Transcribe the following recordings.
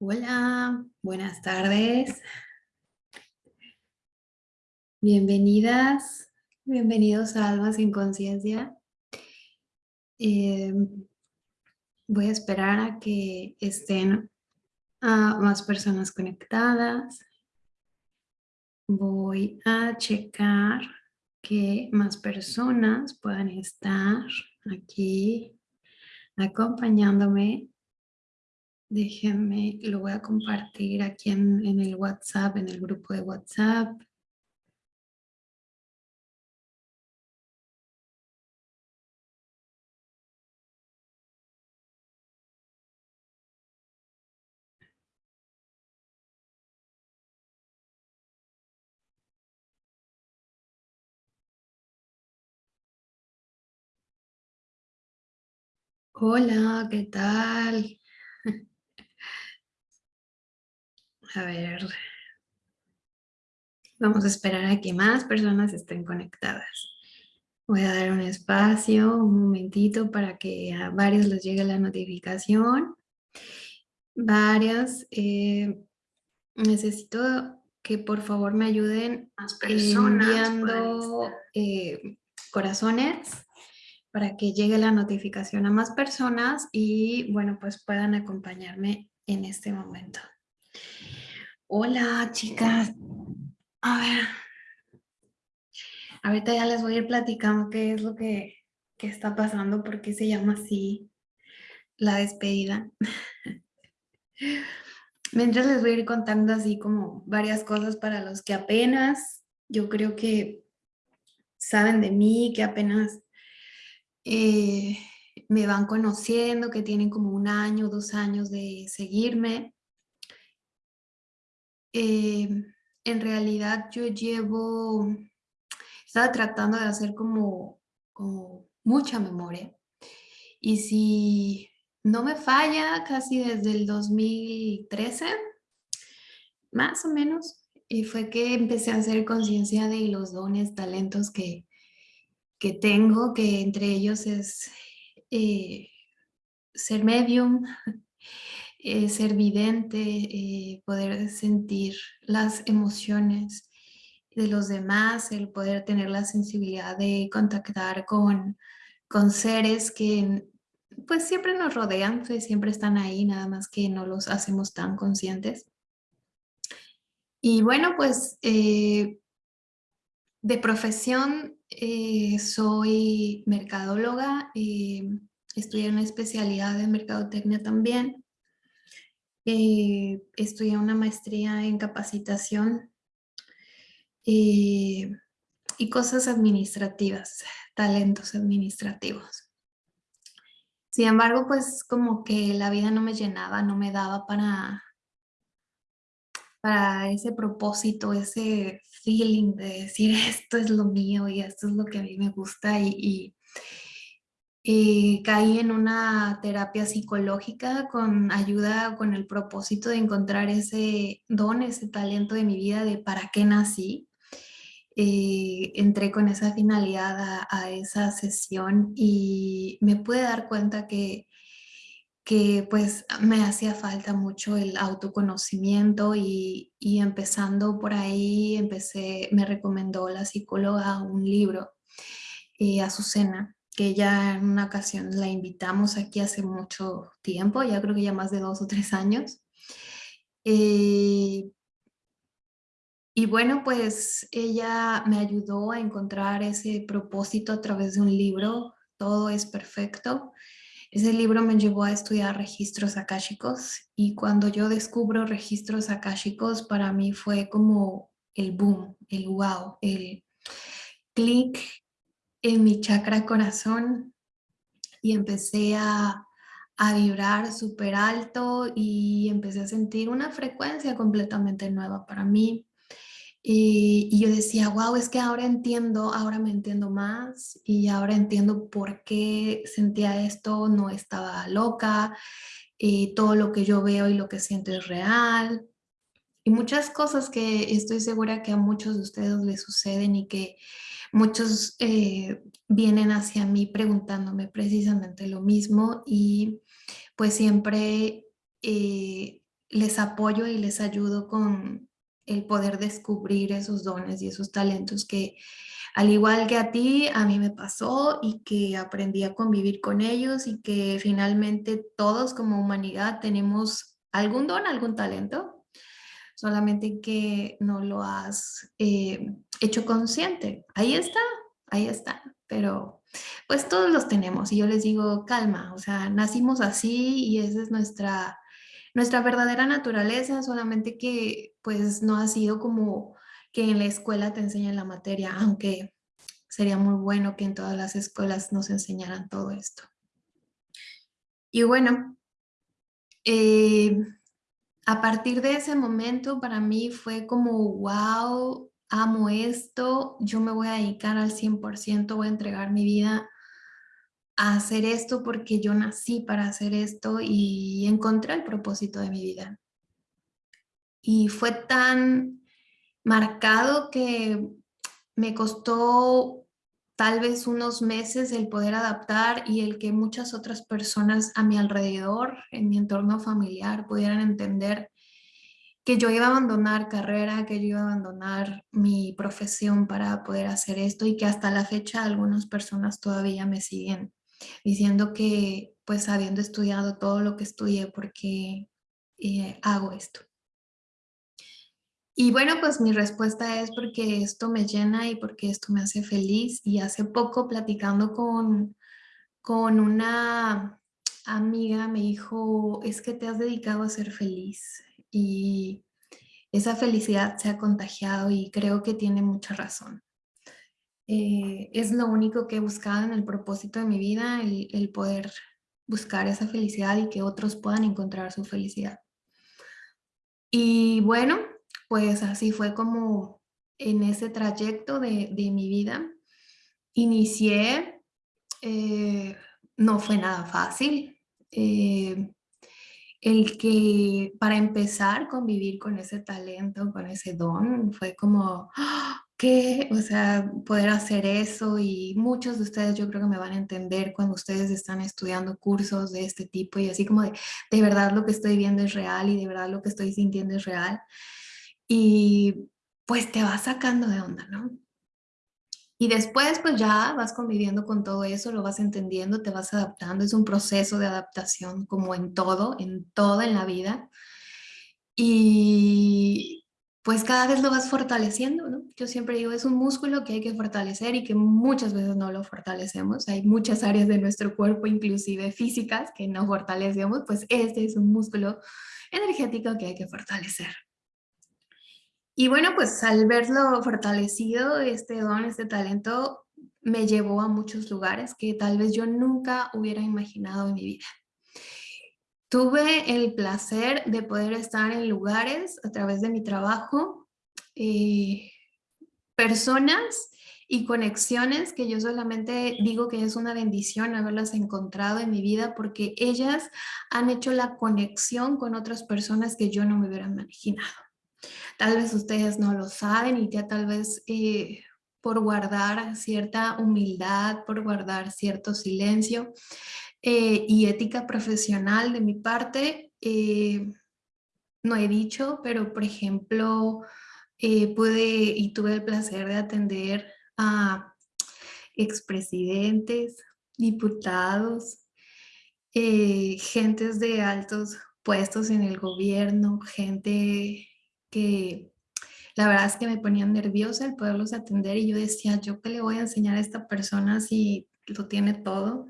Hola, buenas tardes. Bienvenidas, bienvenidos a Almas en Conciencia. Eh, voy a esperar a que estén más personas conectadas. Voy a checar que más personas puedan estar aquí acompañándome Déjenme, lo voy a compartir aquí en, en el WhatsApp, en el grupo de WhatsApp. Hola, ¿qué tal? A ver. Vamos a esperar a que más personas estén conectadas. Voy a dar un espacio, un momentito para que a varios les llegue la notificación. Varias. Eh, necesito que por favor me ayuden enviando eh, corazones para que llegue la notificación a más personas y bueno pues puedan acompañarme en este momento. Hola, chicas. A ver. Ahorita ya les voy a ir platicando qué es lo que, está pasando, por qué se llama así la despedida. Mientras les voy a ir contando así como varias cosas para los que apenas, yo creo que saben de mí, que apenas eh, me van conociendo, que tienen como un año, dos años de seguirme. Em, en realidad yo llevo, estaba tratando de hacer como, mucha memoria. Y si no me falla, casi desde el 2013, más o menos, y fue que empecé a hacer conciencia de los dones, talentos que, que tengo, que entre ellos es eh, ser medium, eh, ser vidente, eh, poder sentir las emociones de los demás, el poder tener la sensibilidad de contactar con, con seres que pues siempre nos rodean, pues, siempre están ahí, nada más que no los hacemos tan conscientes. Y bueno, pues eh, de profesión soy mercadóloga, estudié una especialidad de mercadotecnia también. Eh, una maestría en capacitación eh, y cosas administrativas, talentos administrativos. Sin embargo, pues como que la vida no me llenaba, no me daba para, para ese propósito, ese feeling de decir esto es lo mío y esto es lo que a mí me gusta y eh, caí en una terapia psicológica con ayuda, con el propósito de encontrar ese don, ese talento de mi vida de para qué nací. Eh, entré con esa finalidad a, esa sesión y me pude dar cuenta que, que pues me hacía falta mucho el autoconocimiento y, y empezando por ahí empecé, me recomendó la psicóloga un libro, eh, Azucena, que ya en una ocasión la invitamos aquí hace mucho tiempo, ya creo que ya más de dos o tres años. Eh, y bueno, pues ella me ayudó a encontrar ese propósito a través de un libro, Todo es Perfecto. Ese libro me llevó a estudiar registros akáshicos y cuando yo descubro registros akáshicos para mí fue como el boom, el wow, el clic en mi chakra corazón y empecé a, vibrar súper alto y empecé a sentir una frecuencia completamente nueva para mí. Y, y, yo decía, wow, es que ahora entiendo, ahora me entiendo más y ahora entiendo por qué sentía esto, no estaba loca, y todo lo que yo veo y lo que siento es real. Y muchas cosas que estoy segura que a muchos de ustedes les suceden y que muchos eh, vienen hacia mí preguntándome precisamente lo mismo y pues siempre eh, les apoyo y les ayudo con el poder descubrir esos dones y esos talentos que al igual que a ti, a mí me pasó y que aprendí a convivir con ellos y que finalmente todos como humanidad tenemos algún don, algún talento, solamente que no lo has eh, hecho consciente. Ahí está, ahí está, pero pues todos los tenemos y yo les digo, calma, o sea, nacimos así y esa es nuestra, nuestra verdadera naturaleza, solamente que pues no ha sido como que en la escuela te enseñan la materia, aunque sería muy bueno que en todas las escuelas nos enseñaran todo esto. Y bueno, eh, a partir de ese momento para mí fue como, wow, amo esto, yo me voy a dedicar al 100%, voy a entregar mi vida a hacer esto porque yo nací para hacer esto y encontré el propósito de mi vida. Y fue tan marcado que me costó tal vez unos meses el poder adaptar y el que muchas otras personas a mi alrededor, en mi entorno familiar, pudieran entender que yo iba a abandonar carrera, que yo iba a abandonar mi profesión para poder hacer esto y que hasta la fecha algunas personas todavía me siguen diciendo que pues habiendo estudiado todo lo que estudié, porque eh, hago esto? Y bueno, pues mi respuesta es porque esto me llena y porque esto me hace feliz. Y hace poco platicando con, con una amiga me dijo, es que te has dedicado a ser feliz y esa felicidad se ha contagiado y creo que tiene mucha razón. Eh, es lo único que he buscado en el propósito de mi vida, el, el poder buscar esa felicidad y que otros puedan encontrar su felicidad. Y bueno, pues así fue como en ese trayecto de, de mi vida. Inicié, eh, no fue nada fácil. Eh, el que para empezar convivir con ese talento, con ese don, fue como, ¡ah! ¿qué? O sea, poder hacer eso y muchos de ustedes yo creo que me van a entender cuando ustedes están estudiando cursos de este tipo y así como de, de verdad lo que estoy viendo es real y de verdad lo que estoy sintiendo es real. Y pues te vas sacando de onda, ¿no? Y después pues ya vas conviviendo con todo eso, lo vas entendiendo, te vas adaptando, es un proceso de adaptación como en todo, en todo en la vida. Y pues cada vez lo vas fortaleciendo, ¿no? Yo siempre digo, es un músculo que hay que fortalecer y que muchas veces no lo fortalecemos. Hay muchas áreas de nuestro cuerpo, inclusive físicas, que no fortalecemos, pues este es un músculo energético que hay que fortalecer. Y bueno, pues al verlo fortalecido, este don, este talento, me llevó a muchos lugares que tal vez yo nunca hubiera imaginado en mi vida. Tuve el placer de poder estar en lugares a través de mi trabajo, eh, personas y conexiones que yo solamente digo que es una bendición haberlas encontrado en mi vida porque ellas han hecho la conexión con otras personas que yo no me hubiera imaginado. Tal vez ustedes no lo saben y ya tal vez eh, por guardar cierta humildad, por guardar cierto silencio eh, y ética profesional de mi parte, eh, no he dicho, pero por ejemplo, pude y tuve el placer de atender a expresidentes, diputados, gentes de altos puestos en el gobierno, gente que la verdad es que me ponía nerviosa el poderlos atender y yo decía, ¿yo qué le voy a enseñar a esta persona si lo tiene todo?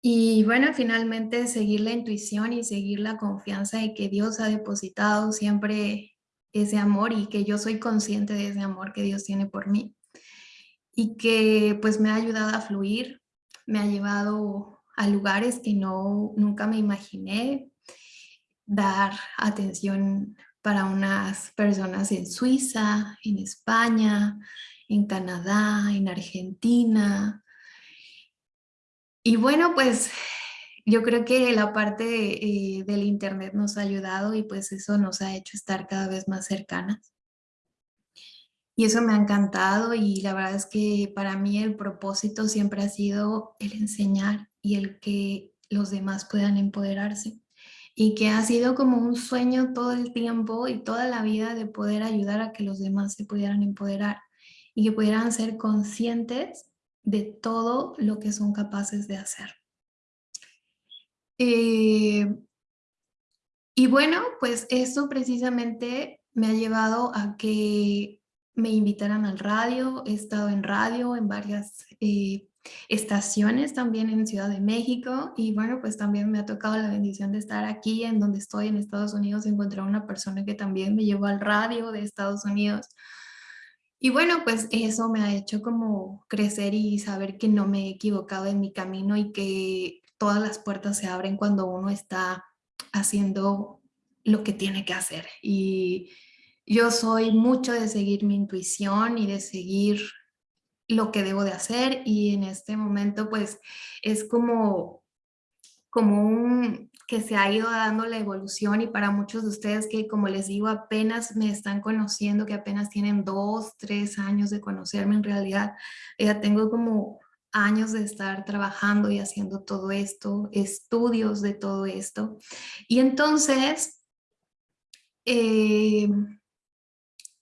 Y bueno, finalmente seguir la intuición y seguir la confianza de que Dios ha depositado siempre ese amor y que yo soy consciente de ese amor que Dios tiene por mí. Y que pues me ha ayudado a fluir, me ha llevado a lugares que no, nunca me imaginé, dar atención para unas personas en Suiza, en España, en Canadá, en Argentina. Y bueno, pues yo creo que la parte eh, del internet nos ha ayudado y pues eso nos ha hecho estar cada vez más cercanas. Y eso me ha encantado y la verdad es que para mí el propósito siempre ha sido el enseñar y el que los demás puedan empoderarse y que ha sido como un sueño todo el tiempo y toda la vida de poder ayudar a que los demás se pudieran empoderar y que pudieran ser conscientes de todo lo que son capaces de hacer. Eh, y bueno, pues eso precisamente me ha llevado a que me invitaran al radio, he estado en radio en varias eh, estaciones también en Ciudad de México y bueno, pues también me ha tocado la bendición de estar aquí en donde estoy en Estados Unidos, encontrar una persona que también me llevó al radio de Estados Unidos. Y bueno, pues eso me ha hecho como crecer y saber que no me he equivocado en mi camino y que todas las puertas se abren cuando uno está haciendo lo que tiene que hacer. Y yo soy mucho de seguir mi intuición y de seguir lo que debo de hacer y en este momento pues es como, como un que se ha ido dando la evolución y para muchos de ustedes que como les digo apenas me están conociendo, que apenas tienen dos, tres años de conocerme en realidad, ya tengo como años de estar trabajando y haciendo todo esto, estudios de todo esto. Y entonces, eh,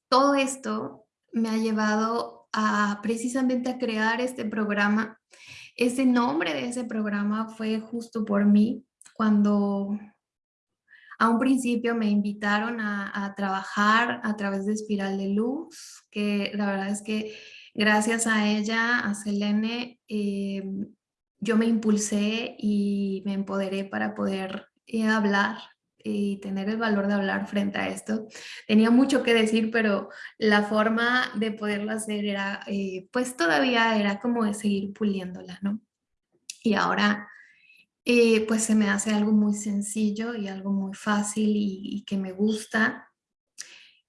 todo esto me ha llevado a precisamente a crear este programa. Ese nombre de ese programa fue justo por mí, cuando a un principio me invitaron a, trabajar a través de Espiral de Luz, que la verdad es que gracias a ella, a Selene, eh, yo me impulsé y me empoderé para poder eh, hablar y tener el valor de hablar frente a esto. Tenía mucho que decir, pero la forma de poderlo hacer era, eh, pues todavía era como de seguir puliéndola, ¿no? Y ahora, eh, pues se me hace algo muy sencillo y algo muy fácil y que me gusta.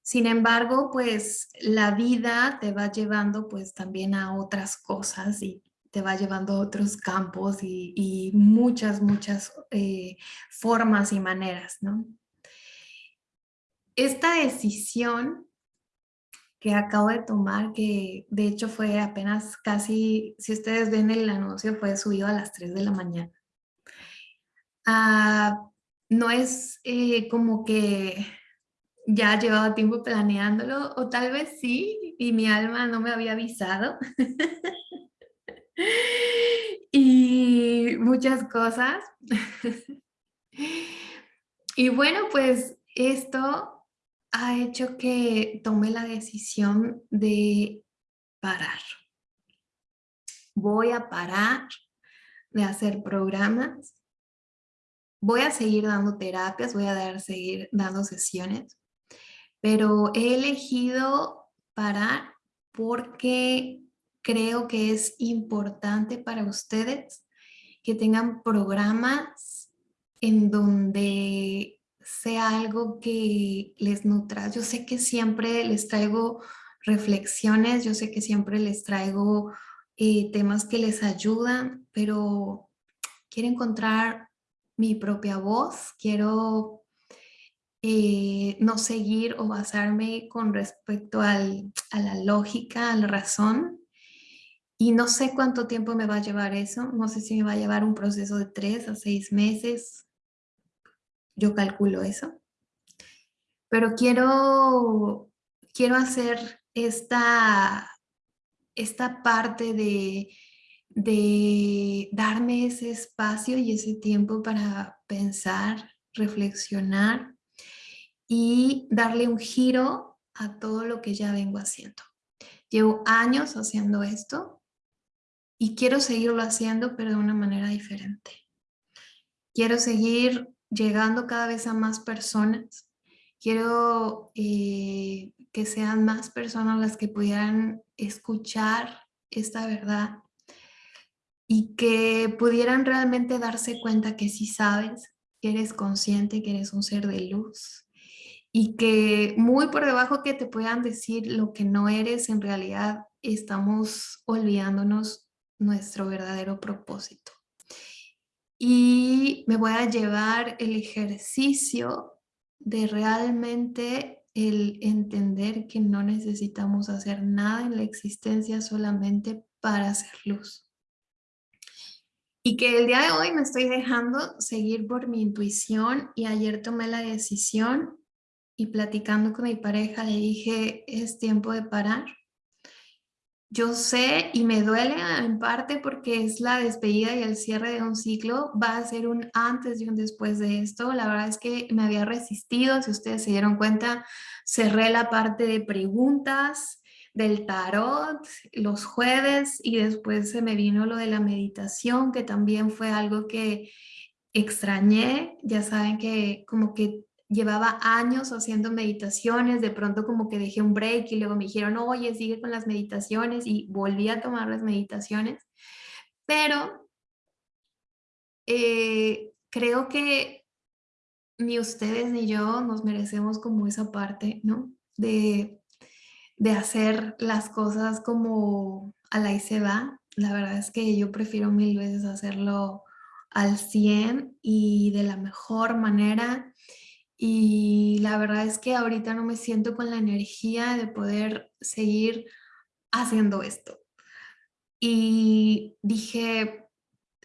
Sin embargo, pues la vida te va llevando pues también a otras cosas y te va llevando a otros campos y, muchas, muchas eh, formas y maneras, ¿no? Esta decisión que acabo de tomar, que de hecho fue apenas casi, si ustedes ven el anuncio, fue subido a las 3 de la mañana. Ah, no es eh, como que ya llevaba tiempo planeándolo, o tal vez sí, y mi alma no me había avisado. y muchas cosas. y bueno, pues esto ha hecho que tome la decisión de parar. Voy a parar de hacer programas. Voy a seguir dando terapias, voy a dar, seguir dando sesiones, pero he elegido parar porque creo que es importante para ustedes que tengan programas en donde sea algo que les nutra. Yo sé que siempre les traigo reflexiones, yo sé que siempre les traigo eh, temas que les ayudan, pero quiero encontrar mi propia voz, quiero eh, no seguir o basarme con respecto a la lógica, a la razón, y no sé cuánto tiempo me va a llevar eso, no sé si me va a llevar un proceso de tres a seis meses, yo calculo eso. Pero quiero, quiero hacer esta, esta parte de, de darme ese espacio y ese tiempo para pensar, reflexionar y darle un giro a todo lo que ya vengo haciendo. Llevo años haciendo esto, y quiero seguirlo haciendo, pero de una manera diferente. Quiero seguir llegando cada vez a más personas. Quiero eh, que sean más personas las que pudieran escuchar esta verdad y que pudieran realmente darse cuenta que si sabes, que eres consciente, que eres un ser de luz y que muy por debajo que te puedan decir lo que no eres, en realidad estamos olvidándonos nuestro verdadero propósito. Y me voy a llevar el ejercicio de realmente el entender que no necesitamos hacer nada en la existencia solamente para hacer luz. Y que el día de hoy me estoy dejando seguir por mi intuición y ayer tomé la decisión y platicando con mi pareja le dije, es tiempo de parar. Yo sé y me duele en parte porque es la despedida y el cierre de un ciclo. Va a ser un antes y un después de esto. La verdad es que me había resistido. Si ustedes se dieron cuenta, cerré la parte de preguntas del tarot los jueves y después se me vino lo de la meditación, que también fue algo que extrañé. Ya saben que como que llevaba años haciendo meditaciones, de pronto como que dejé un break y luego me dijeron, oye, sigue con las meditaciones y volví a tomar las meditaciones. Pero eh, creo que ni ustedes ni yo nos merecemos como esa parte, ¿no? De, de hacer las cosas como a la y se va. La verdad es que yo prefiero mil veces hacerlo al 100 y de la mejor manera y la verdad es que ahorita no me siento con la energía de poder seguir haciendo esto. Y dije,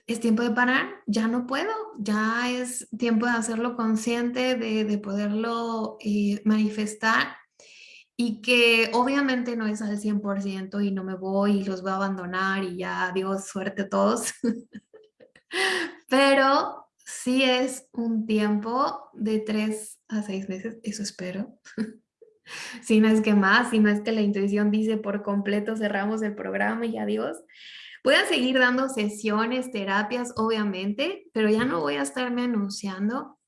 es tiempo de parar, ya no puedo, ya es tiempo de hacerlo consciente, de, poderlo eh, manifestar y que obviamente no es al 100% y no me voy y los voy a abandonar y ya, Dios, suerte a todos. Pero sí es un tiempo de tres a seis meses, eso espero. si no es que más, si no es que la intuición dice por completo cerramos el programa y adiós. A seguir dando sesiones, terapias, obviamente, pero ya no voy a estarme anunciando.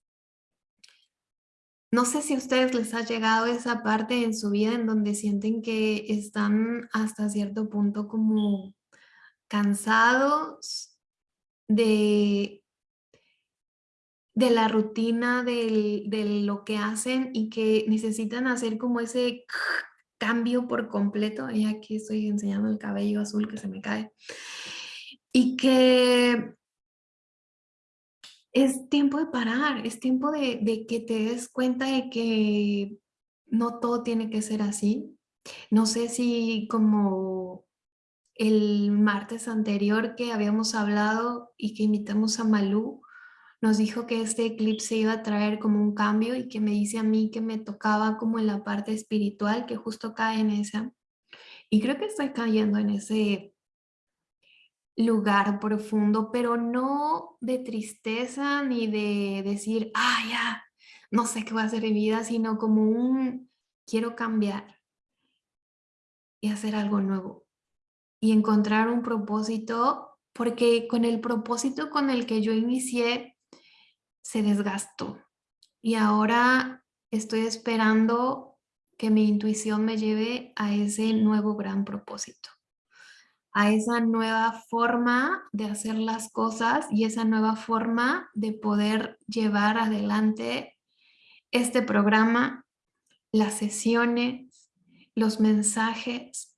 No sé si a ustedes les ha llegado esa parte en su vida en donde sienten que están hasta cierto punto como cansados de de la rutina de lo que hacen y que necesitan hacer como ese cambio por completo. Y aquí estoy enseñando el cabello azul que se me cae. Y que es tiempo de parar, es tiempo de, de que te des cuenta de que no todo tiene que ser así. No sé si como el martes anterior que habíamos hablado y que invitamos a Malú, nos dijo que este eclipse iba a traer como un cambio y que me dice a mí que me tocaba como en la parte espiritual, que justo cae en esa. Y creo que estoy cayendo en ese lugar profundo, pero no de tristeza ni de decir, ah, ya, no sé qué va a hacer mi vida, sino como un quiero cambiar y hacer algo nuevo y encontrar un propósito, porque con el propósito con el que yo inicié se desgastó. Y ahora estoy esperando que mi intuición me lleve a ese nuevo gran propósito, a esa nueva forma de hacer las cosas y esa nueva forma de poder llevar adelante este programa, las sesiones, los mensajes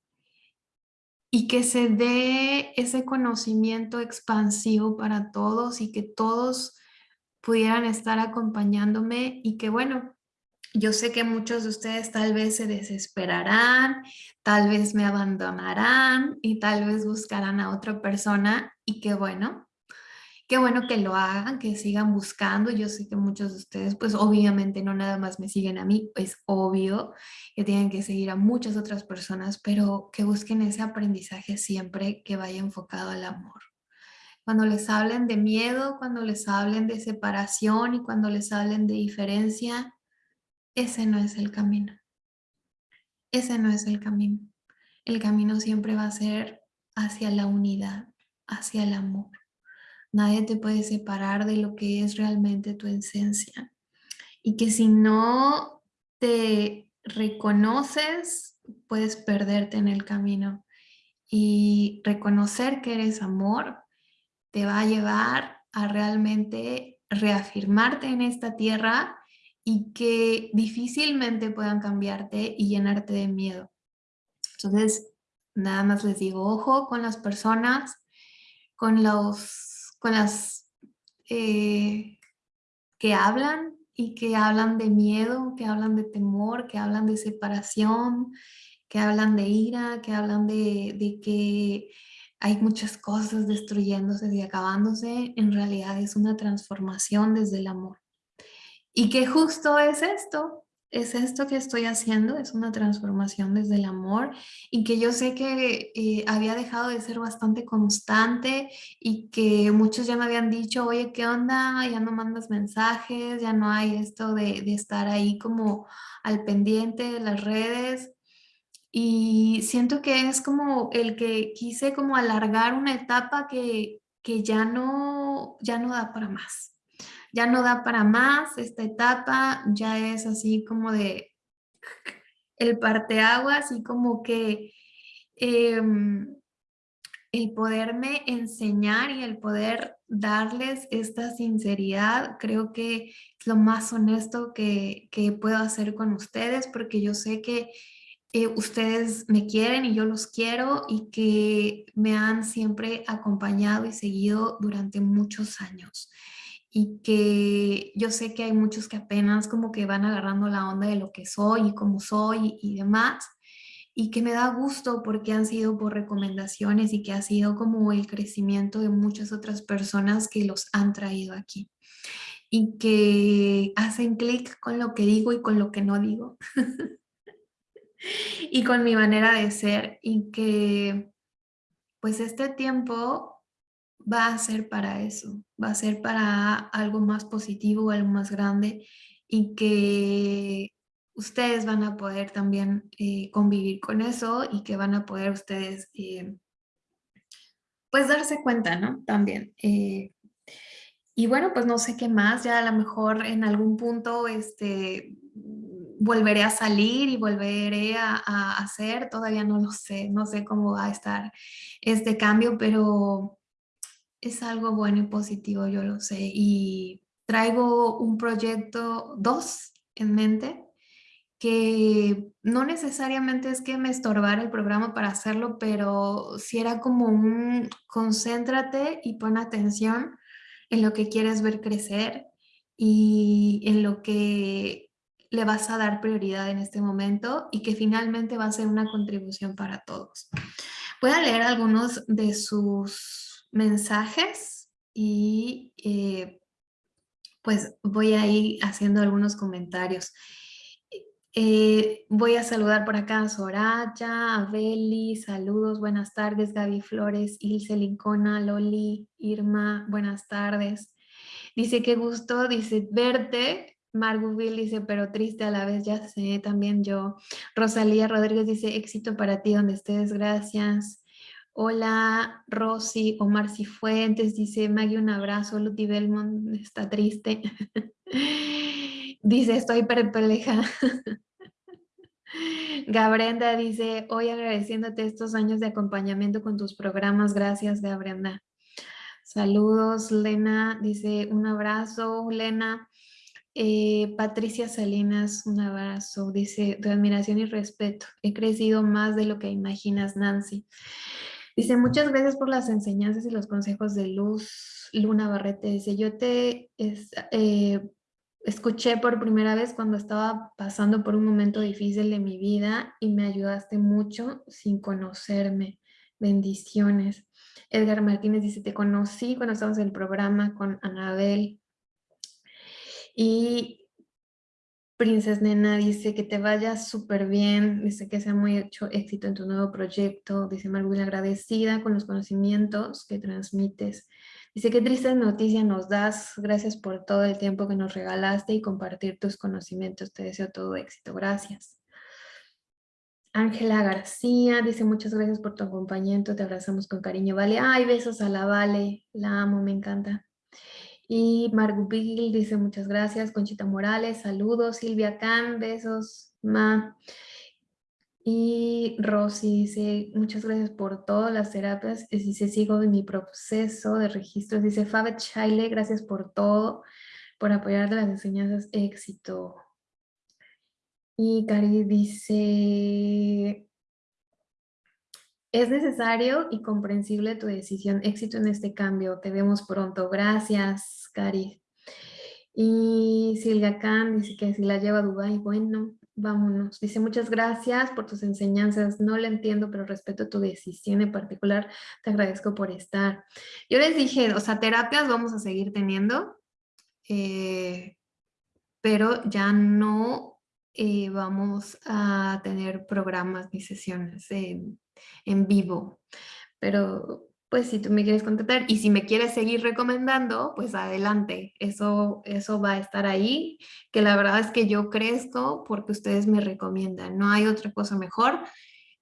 y que se dé ese conocimiento expansivo para todos y que todos pudieran estar acompañándome y que bueno, yo sé que muchos de ustedes tal vez se desesperarán, tal vez me abandonarán y tal vez buscarán a otra persona y que bueno, qué bueno que lo hagan, que sigan buscando. Yo sé que muchos de ustedes pues obviamente no nada más me siguen a mí, es obvio que tienen que seguir a muchas otras personas, pero que busquen ese aprendizaje siempre que vaya enfocado al amor cuando les hablen de miedo, cuando les hablen de separación y cuando les hablen de diferencia, ese no es el camino. Ese no es el camino. El camino siempre va a ser hacia la unidad, hacia el amor. Nadie te puede separar de lo que es realmente tu esencia. Y que si no te reconoces, puedes perderte en el camino. Y reconocer que eres amor te va a llevar a realmente reafirmarte en esta tierra y que difícilmente puedan cambiarte y llenarte de miedo. Entonces, nada más les digo, ojo con las personas, con, los, con las eh, que hablan y que hablan de miedo, que hablan de temor, que hablan de separación, que hablan de ira, que hablan de, de que hay muchas cosas destruyéndose y acabándose, en realidad es una transformación desde el amor. Y que justo es esto, es esto que estoy haciendo, es una transformación desde el amor y que yo sé que eh, había dejado de ser bastante constante y que muchos ya me habían dicho, oye, ¿qué onda? Ya no mandas mensajes, ya no hay esto de, de estar ahí como al pendiente de las redes. Y siento que es como el que quise como alargar una etapa que, que ya, no, ya no da para más. Ya no da para más, esta etapa ya es así como de el parteagua, así como que em, el poderme enseñar y el poder darles esta sinceridad, creo que es lo más honesto que, que puedo hacer con ustedes, porque yo sé que ustedes me quieren y yo los quiero y que me han siempre acompañado y seguido durante muchos años. Y que yo sé que hay muchos que apenas como que van agarrando la onda de lo que soy y cómo soy y, demás y que me da gusto porque han sido por recomendaciones y que ha sido como el crecimiento de muchas otras personas que los han traído aquí. Y que hacen clic con lo que digo y con lo que no digo y con mi manera de ser y que pues este tiempo va a ser para eso, va a ser para algo más positivo, algo más grande y que ustedes van a poder también eh, convivir con eso y que van a poder ustedes eh, pues darse cuenta, ¿no? También. Eh, y bueno, pues no sé qué más, ya a lo mejor en algún punto este, volveré a salir y volveré a, a hacer, todavía no lo sé, no sé cómo va a estar este cambio, pero es algo bueno y positivo, yo lo sé. Y traigo un proyecto, dos en mente, que no necesariamente es que me estorbara el programa para hacerlo, pero si era como un concéntrate y pon atención en lo que quieres ver crecer y en lo que le vas a dar prioridad en este momento y que finalmente va a ser una contribución para todos. Voy a leer algunos de sus mensajes y eh, pues voy a ir haciendo algunos comentarios. Eh, voy a saludar por acá a Soraya, a Beli, saludos, buenas tardes, Gaby Flores, Ilse Lincona, Loli, Irma, buenas tardes. Dice, qué gusto, dice, verte. Margot dice, pero triste a la vez, ya sé, también yo. Rosalía Rodríguez dice, éxito para ti donde estés, gracias. Hola, Rosy, Omar Cifuentes, dice Maggie, un abrazo, Luti Belmont está triste. dice, estoy perpleja. Gabrenda dice, hoy agradeciéndote estos años de acompañamiento con tus programas, gracias Gabrenda. Saludos, Lena, dice, un abrazo, Lena. Eh, Patricia Salinas, un abrazo, dice, de admiración y respeto. He crecido más de lo que imaginas, Nancy. Dice, muchas gracias por las enseñanzas y los consejos de Luz. Luna Barrete dice, yo te eh, escuché por primera vez cuando estaba pasando por un momento difícil de mi vida y me ayudaste mucho sin conocerme. Bendiciones. Edgar Martínez dice, te conocí cuando estábamos en el programa con Anabel. Y Princess Nena dice que te vaya súper bien, dice que sea muy hecho éxito en tu nuevo proyecto, dice Marguil agradecida con los conocimientos que transmites. Dice qué triste noticia nos das, gracias por todo el tiempo que nos regalaste y compartir tus conocimientos, te deseo todo éxito, gracias. Ángela García dice muchas gracias por tu acompañamiento, te abrazamos con cariño, Vale. Ay, besos a la Vale, la amo, me encanta. Y Margot dice muchas gracias. Conchita Morales, saludos. Silvia Can, besos. Ma. Y Rosy dice, muchas gracias por todas las terapias. Y dice, sigo en mi proceso de registros. Dice, Fabet Shaile, gracias por todo, por apoyar las enseñanzas. Éxito. Y Cari dice, es necesario y comprensible tu decisión. Éxito en este cambio. Te vemos pronto. Gracias, Cari. Y Silvia Khan dice que si la lleva a Dubái, bueno, vámonos. Dice, muchas gracias por tus enseñanzas. No le entiendo, pero respeto tu decisión en particular. Te agradezco por estar. Yo les dije, o sea, terapias vamos a seguir teniendo, eh, pero ya no eh, vamos a tener programas ni sesiones en, vivo. Pero pues si tú me quieres contactar y si me quieres seguir recomendando, pues adelante, eso, eso va a estar ahí, que la verdad es que yo crezco porque ustedes me recomiendan, no hay otra cosa mejor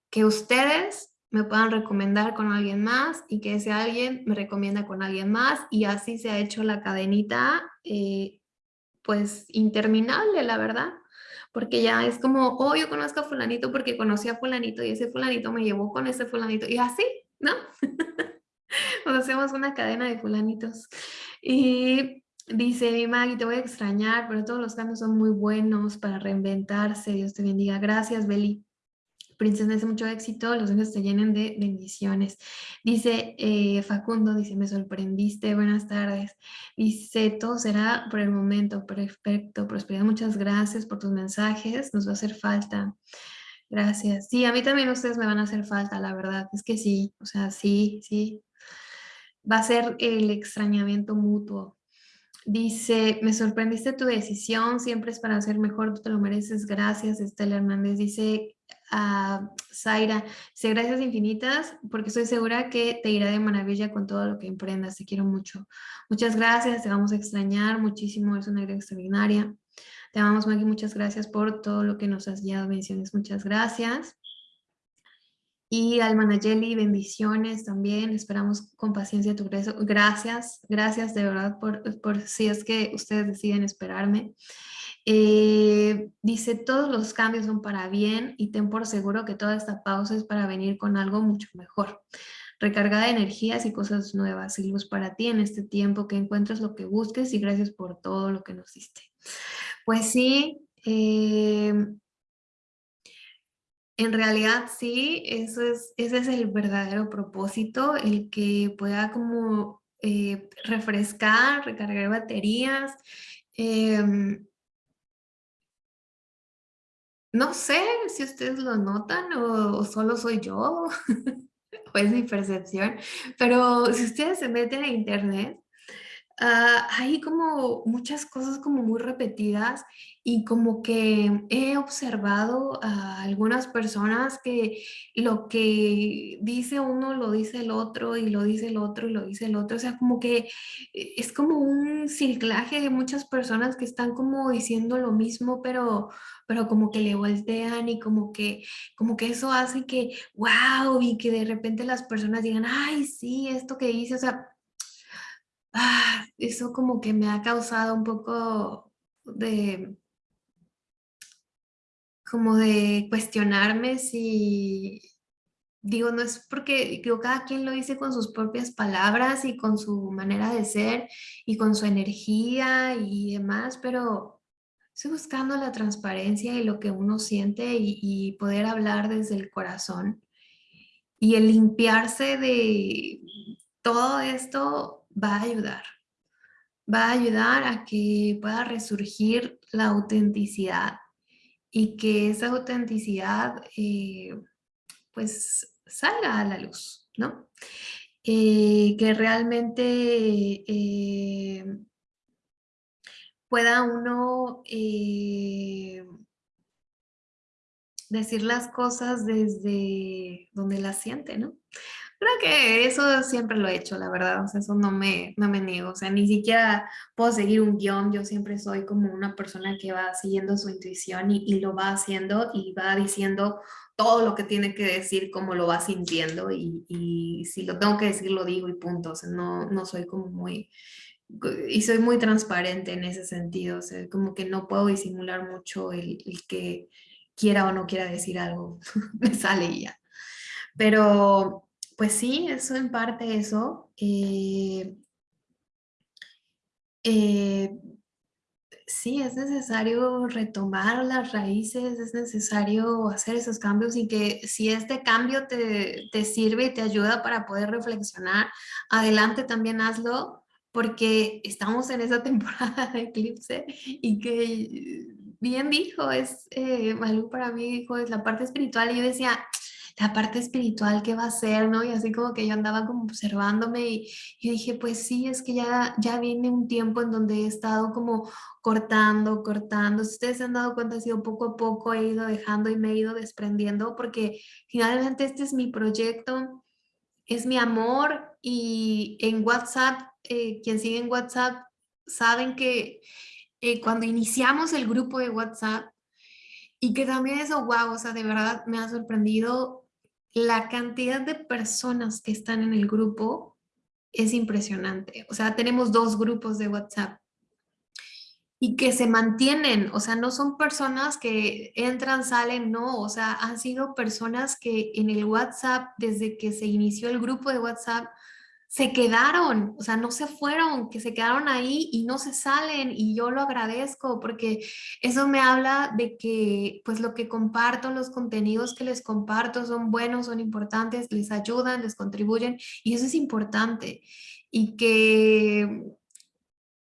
que ustedes me puedan recomendar con alguien más y que ese alguien me recomienda con alguien más y así se ha hecho la cadenita eh, pues interminable, la verdad. Porque ya es como, oh, yo conozco a fulanito porque conocí a fulanito y ese fulanito me llevó con ese fulanito y así, ¿no? Hacemos una cadena de fulanitos. Y dice, Maggie, te voy a extrañar, pero todos los cambios son muy buenos para reinventarse. Dios te bendiga. Gracias, Beli. Princesa, mucho éxito, los ángeles te llenen de bendiciones. Dice eh, Facundo, dice, me sorprendiste, buenas tardes. Dice, todo será por el momento, perfecto, prosperidad, muchas gracias por tus mensajes, nos va a hacer falta. Gracias. Sí, a mí también ustedes me van a hacer falta, la verdad, es que sí, o sea, sí, sí, va a ser el extrañamiento mutuo. Dice, me sorprendiste tu decisión, siempre es para ser mejor, tú te lo mereces, gracias Estela Hernández. Dice a Zaira, dice gracias infinitas porque estoy segura que te irá de maravilla con todo lo que emprendas, te quiero mucho. Muchas gracias, te vamos a extrañar muchísimo, es una idea extraordinaria. Te amamos Maggie, muchas gracias por todo lo que nos has guiado, bendiciones, muchas gracias. Y al Manayeli, bendiciones también. Esperamos con paciencia tu regreso. Gracias, gracias de verdad por, por si es que ustedes deciden esperarme. Eh, dice, todos los cambios son para bien y ten por seguro que toda esta pausa es para venir con algo mucho mejor. Recargada de energías y cosas nuevas y luz para ti en este tiempo, que encuentres lo que busques y gracias por todo lo que nos diste. Pues sí, eh, en realidad sí, eso es, ese es el verdadero propósito, el que pueda como eh, refrescar, recargar baterías. Em, no sé si ustedes lo notan o, solo soy yo, o es mi percepción, pero si ustedes se meten a internet, ah, hay como muchas cosas como muy repetidas y como que he observado a algunas personas que lo que dice uno lo dice el otro y lo dice el otro y lo dice el otro, o sea, como que eh, es como un ciclaje de muchas personas que están como diciendo lo mismo, pero, pero como que le voltean y como que, como que eso hace que, wow, y que de repente las personas digan, ay, sí, esto que dice, o sea, ah, eso como que me ha causado un poco de como de cuestionarme si, digo, no es porque digo, cada quien lo dice con sus propias palabras y con su manera de ser y con su energía y demás, pero estoy buscando la transparencia y lo que uno siente y, y poder hablar desde el corazón. Y el limpiarse de todo esto va a ayudar. Va a ayudar a que pueda resurgir la autenticidad y que esa autenticidad eh, pues salga a la luz, ¿no? Eh, que realmente eh, pueda uno decir las cosas desde donde las siente, ¿no? Creo que eso siempre lo he hecho, la verdad, o sea, eso no me, no me niego, o sea, ni siquiera puedo seguir un guion, yo siempre soy como una persona que va siguiendo su intuición y, lo va haciendo y va diciendo todo lo que tiene que decir, como lo va sintiendo y, y si lo tengo que decir, lo digo y punto, o sea, no, no soy como muy, y soy muy transparente en ese sentido, o sea, como que no puedo disimular mucho el, el que quiera o no quiera decir algo, me sale ya. Pero pues sí, eso en parte eso. Eh, eh, sí, es necesario retomar las raíces, es necesario hacer esos cambios y que si este cambio te, te sirve y te ayuda para poder reflexionar, adelante también hazlo porque estamos en esa temporada de eclipse y que bien dijo, es eh, para mí, dijo, es la parte espiritual. Y yo decía, la parte espiritual, ¿qué va a ser? ¿no? Y así como que yo andaba como observándome y, y, dije, pues sí, es que ya, ya viene un tiempo en donde he estado como cortando, cortando. Si ustedes se han dado cuenta, ha sido poco a poco, he ido dejando y me he ido desprendiendo porque finalmente este es mi proyecto, es mi amor y en WhatsApp, eh, quien sigue en WhatsApp, saben que eh, cuando iniciamos el grupo de WhatsApp, y que también eso, wow, o sea, de verdad me ha sorprendido la cantidad de personas que están en el grupo es impresionante. O sea, tenemos dos grupos de WhatsApp y que se mantienen, o sea, no son personas que entran, salen, no, o sea, han sido personas que en el WhatsApp, desde que se inició el grupo de WhatsApp, se quedaron, o sea, no se fueron, que se quedaron ahí y no se salen y yo lo agradezco porque eso me habla de que pues lo que comparto, los contenidos que les comparto son buenos, son importantes, les ayudan, les contribuyen y eso es importante y que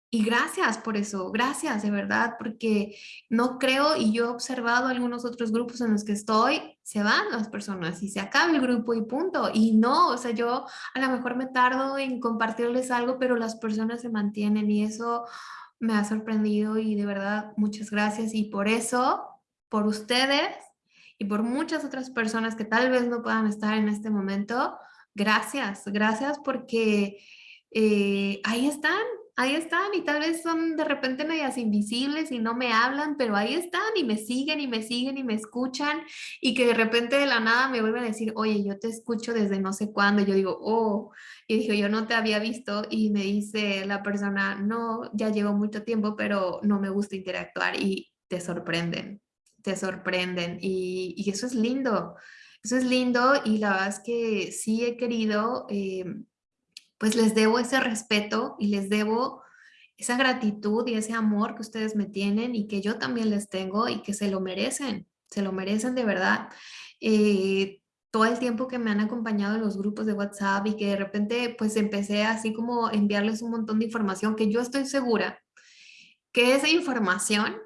y gracias por eso, gracias de verdad, porque no creo, y yo he observado algunos otros grupos en los que estoy, se van las personas y se acaba el grupo y punto. Y no, o sea, yo a lo mejor me tardo en compartirles algo, pero las personas se mantienen y eso me ha sorprendido y de verdad muchas gracias. Y por eso, por ustedes y por muchas otras personas que tal vez no puedan estar en este momento, gracias, gracias porque eh, ahí están, ahí están y tal vez son de repente medias invisibles y no me hablan, pero ahí están y me siguen y me siguen y me escuchan y que de repente de la nada me vuelven a decir, oye, yo te escucho desde no sé cuándo. Yo digo, oh, y digo, yo no te había visto y me dice la persona, no, ya llevo mucho tiempo, pero no me gusta interactuar y te sorprenden, te sorprenden y, y eso es lindo. Eso es lindo y la verdad es que sí he querido eh, pues les debo ese respeto y les debo esa gratitud y ese amor que ustedes me tienen y que yo también les tengo y que se lo merecen, se lo merecen de verdad. Eh, todo el tiempo que me han acompañado en los grupos de WhatsApp y que de repente pues empecé así como enviarles un montón de información que yo estoy segura que esa información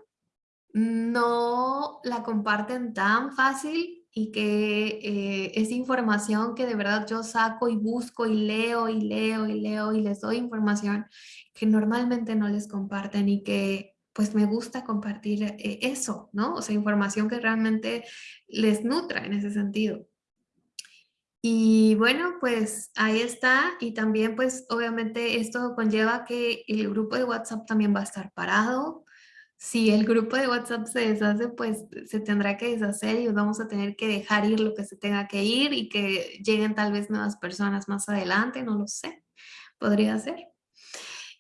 no la comparten tan fácil y que eh, es información que de verdad yo saco y busco y leo y leo y leo y les doy información que normalmente no les comparten y que pues me gusta compartir eh, eso, ¿no? O sea, información que realmente les nutra en ese sentido. Y bueno, pues ahí está. Y también pues obviamente esto conlleva que el grupo de WhatsApp también va a estar parado si el grupo de WhatsApp se deshace, pues se tendrá que deshacer y vamos a tener que dejar ir lo que se tenga que ir y que lleguen tal vez nuevas personas más adelante, no lo sé, podría ser.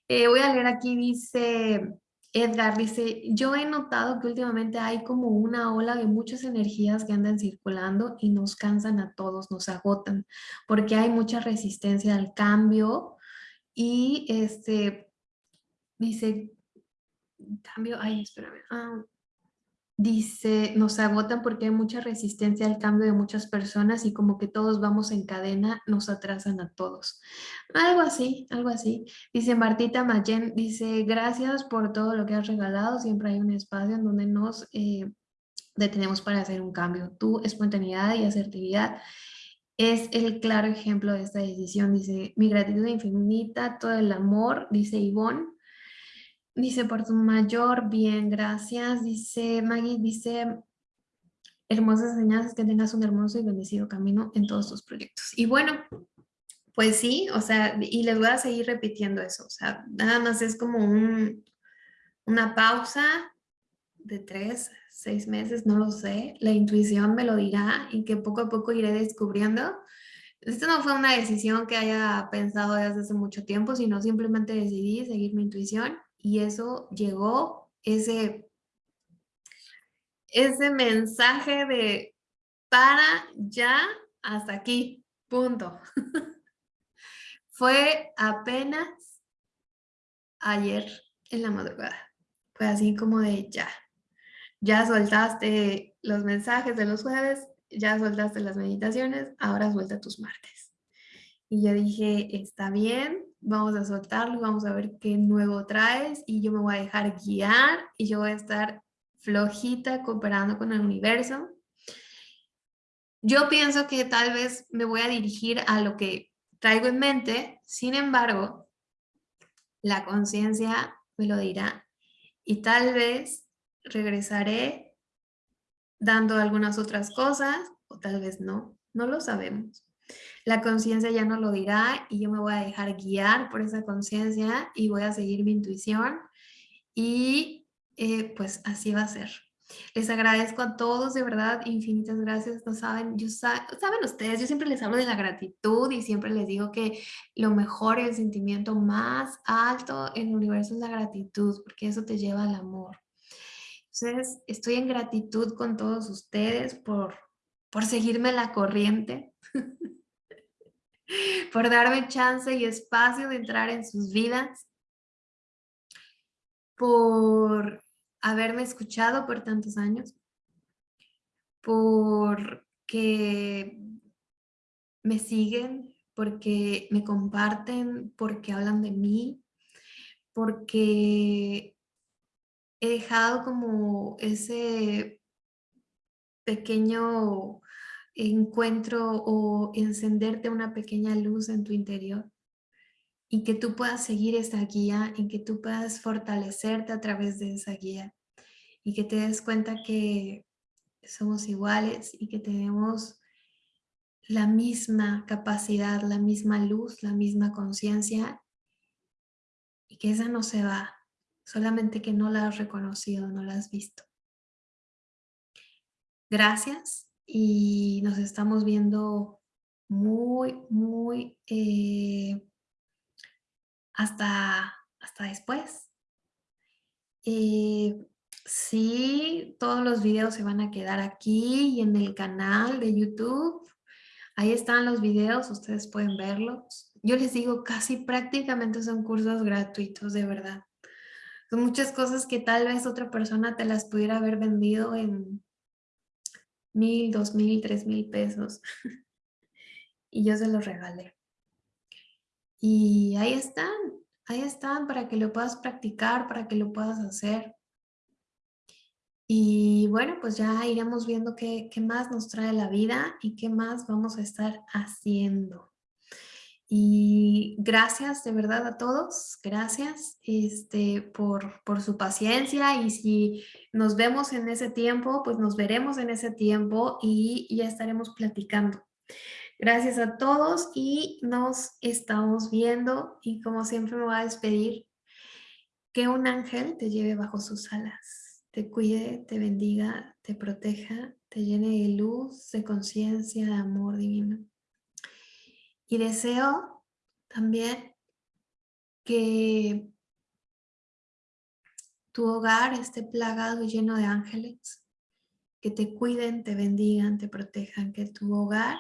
Eh, voy a leer aquí, dice Edgar, dice, yo he notado que últimamente hay como una ola de muchas energías que andan circulando y nos cansan a todos, nos agotan, porque hay mucha resistencia al cambio y este, dice, cambio, ay, espérame. Ah, dice, nos agotan porque hay mucha resistencia al cambio de muchas personas y como que todos vamos en cadena, nos atrasan a todos. Algo así, algo así. Dice Martita Mayen, dice, gracias por todo lo que has regalado. Siempre hay un espacio en donde nos eh, detenemos para hacer un cambio. Tu espontaneidad y asertividad es el claro ejemplo de esta decisión. Dice, mi gratitud infinita, todo el amor, dice Ivonne, Dice, por tu mayor bien, gracias. Dice Maggie, dice, hermosas enseñanzas, que tengas un hermoso y bendecido camino en todos tus proyectos. Y bueno, pues sí, o sea, y les voy a seguir repitiendo eso. O sea, nada más es como un, una pausa de tres, seis meses, no lo sé. La intuición me lo dirá y que poco a poco iré descubriendo. Esto no fue una decisión que haya pensado desde hace mucho tiempo, sino simplemente decidí seguir mi intuición y eso llegó, ese, ese mensaje de para ya hasta aquí, punto. Fue apenas ayer en la madrugada. Fue así como de ya. Ya soltaste los mensajes de los jueves, ya soltaste las meditaciones, ahora suelta tus martes. Y yo dije, está bien, vamos a soltarlo, vamos a ver qué nuevo traes y yo me voy a dejar guiar y yo voy a estar flojita cooperando con el universo. Yo pienso que tal vez me voy a dirigir a lo que traigo en mente, sin embargo, la conciencia me lo dirá y tal vez regresaré dando algunas otras cosas o tal vez no, no lo sabemos. La conciencia ya no lo dirá y yo me voy a dejar guiar por esa conciencia y voy a seguir mi intuición y eh, pues así va a ser. Les agradezco a todos, de verdad, infinitas gracias. No saben, yo saben ustedes, yo siempre les hablo de la gratitud y siempre les digo que lo mejor y el sentimiento más alto en el universo es la gratitud, porque eso te lleva al amor. Entonces, estoy en gratitud con todos ustedes por, por seguirme la corriente, por darme chance y espacio de entrar en sus vidas, por haberme escuchado por tantos años, porque me siguen, porque me comparten, porque hablan de mí, porque he dejado como ese pequeño encuentro o encenderte una pequeña luz en tu interior y que tú puedas seguir esa guía y que tú puedas fortalecerte a través de esa guía y que te des cuenta que somos iguales y que tenemos la misma capacidad, la misma luz, la misma conciencia y que esa no se va, solamente que no la has reconocido, no la has visto. Gracias y nos estamos viendo muy, muy eh, hasta, hasta después. Eh, sí, todos los videos se van a quedar aquí y en el canal de YouTube. Ahí están los videos, ustedes pueden verlos. Yo les digo, casi prácticamente son cursos gratuitos, de verdad. Son muchas cosas que tal vez otra persona te las pudiera haber vendido en mil, dos mil, tres mil pesos. y yo se los regalé. Y ahí están, ahí están para que lo puedas practicar, para que lo puedas hacer. Y bueno, pues ya iremos viendo qué, qué, más nos trae la vida y qué más vamos a estar haciendo. Y gracias de verdad a todos, gracias este, por, por su paciencia y si nos vemos en ese tiempo, pues nos veremos en ese tiempo y ya estaremos platicando. Gracias a todos y nos estamos viendo y como siempre me voy a despedir. Que un ángel te lleve bajo sus alas, te cuide, te bendiga, te proteja, te llene de luz, de conciencia, de amor divino. Y deseo también que tu hogar esté plagado y lleno de ángeles, que te cuiden, te bendigan, te protejan, que tu hogar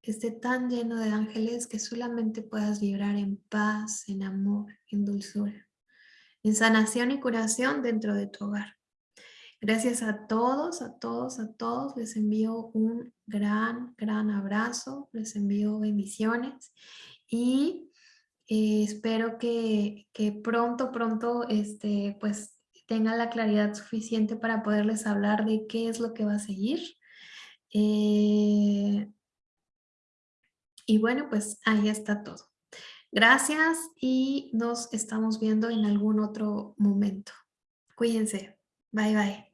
esté tan lleno de ángeles que solamente puedas vibrar en paz, en amor, en dulzura, en sanación y curación dentro de tu hogar. Gracias a todos, a todos, a todos. Les envío un gran, gran abrazo. Les envío bendiciones. Y eh, espero que, pronto, pronto, este, pues tengan la claridad suficiente para poderles hablar de qué es lo que va a seguir. Eh, y bueno, pues ahí está todo. Gracias y nos estamos viendo en algún otro momento. Cuídense. Bye, bye.